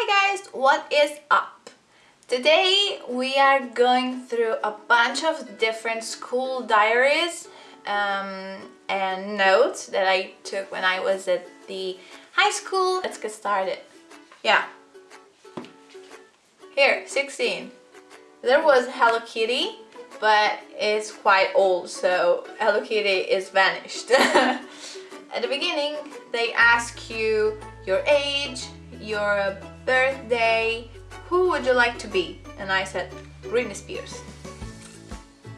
Hi guys, what is up? Today we are going through a bunch of different school diaries um, and notes that I took when I was at the high school. Let's get started. Yeah. Here, 16. There was Hello Kitty, but it's quite old, so Hello Kitty is vanished. at the beginning, they ask you your age, your birthday, who would you like to be? And I said, Britney Spears.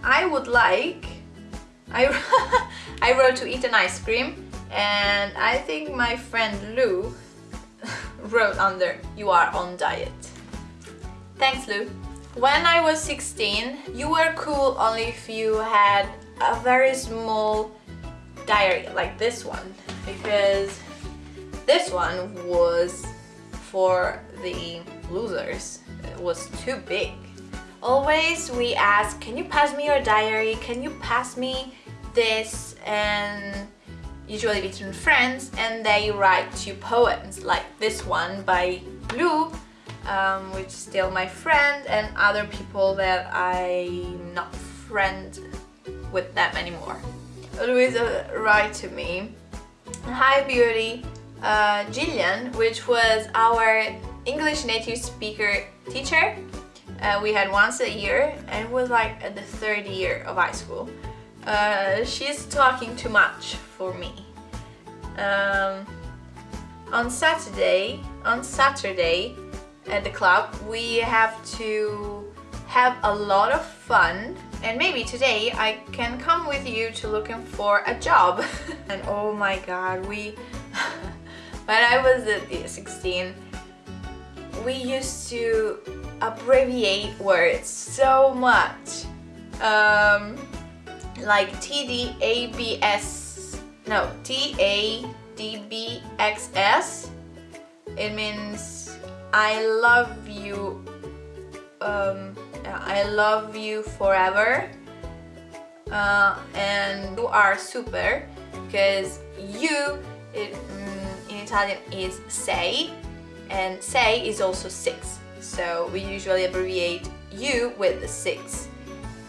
I would like, I, I wrote to eat an ice cream and I think my friend Lou wrote under, you are on diet. Thanks Lou. When I was 16, you were cool only if you had a very small diary like this one because this one was for the losers. It was too big. Always we ask, can you pass me your diary? Can you pass me this? And usually between friends and they write you poems like this one by Blue um, which is still my friend and other people that I'm not friend with them anymore. Louisa write to me, Hi Beauty, uh, Gillian, which was our English native speaker teacher. Uh, we had once a year and it was like at the third year of high school. Uh, she's talking too much for me. Um, on Saturday, on Saturday at the club, we have to have a lot of fun and maybe today I can come with you to looking for a job. and oh my god, we when I was at 16 we used to abbreviate words so much. Um, like TDABS no TADBXS it means I love you um, I love you forever. Uh, and you are super because you it, Italian is sei and sei is also six. So we usually abbreviate you with six.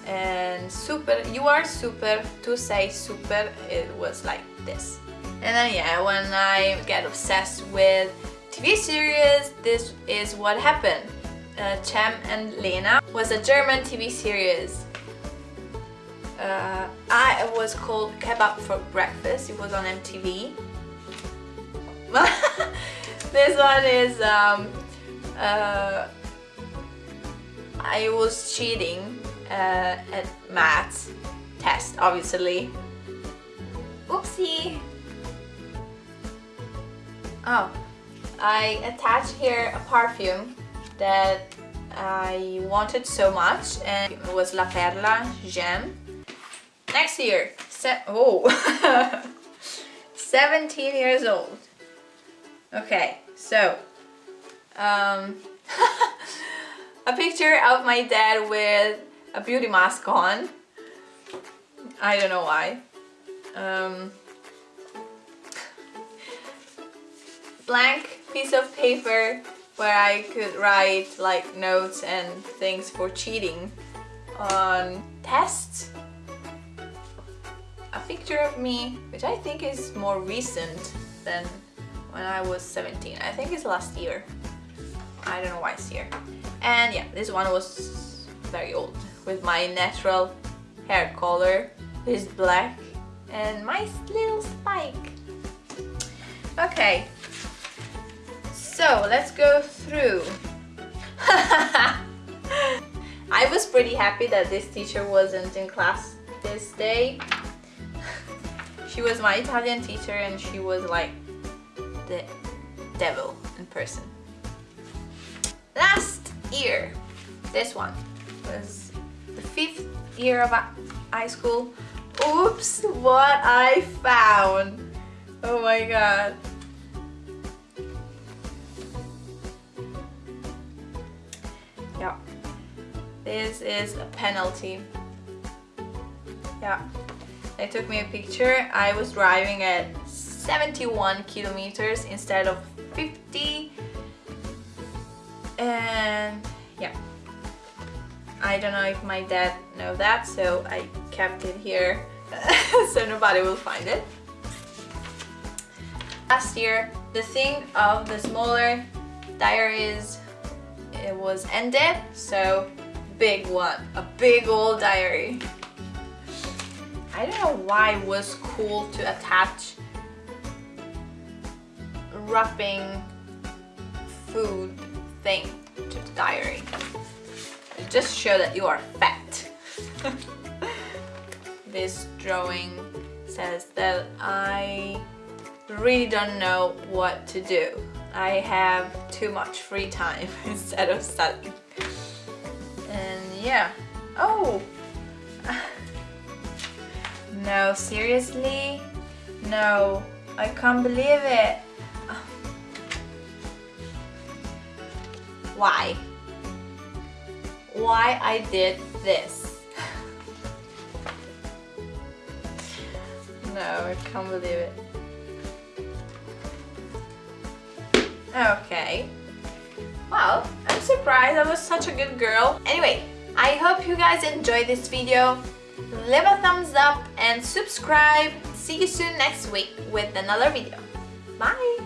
And super you are super to say super it was like this. And then yeah when I get obsessed with TV series this is what happened. Uh, Cem and Lena was a German TV series. Uh, I was called Kebab for Breakfast. It was on MTV this one is um, uh, I was cheating uh, at maths test obviously. Oopsie. Oh I attached here a perfume that I wanted so much and it was La Perla J'aime next year Se oh 17 years old Okay, so um, a picture of my dad with a beauty mask on. I don't know why. Um, blank piece of paper where I could write like notes and things for cheating on tests. A picture of me, which I think is more recent than when I was 17. I think it's last year. I don't know why it's here. And yeah, this one was very old with my natural hair color. This black and my little spike. Okay, so let's go through. I was pretty happy that this teacher wasn't in class this day. she was my Italian teacher and she was like the devil in person. Last year, this one was the fifth year of high school. Oops, what I found. Oh my god. Yeah, this is a penalty. Yeah, they took me a picture. I was driving at 71 kilometers instead of 50 And yeah. I don't know if my dad know that, so I kept it here so nobody will find it. Last year, the thing of the smaller diaries it was ended, so big one, a big old diary. I don't know why it was cool to attach wrapping food thing to the diary. Just show that you are fat. this drawing says that I really don't know what to do. I have too much free time instead of studying. And yeah. Oh! no, seriously? No, I can't believe it. Why? Why I did this? no, I can't believe it. Okay. Well, I'm surprised I was such a good girl. Anyway, I hope you guys enjoyed this video. Leave a thumbs up and subscribe. See you soon next week with another video. Bye!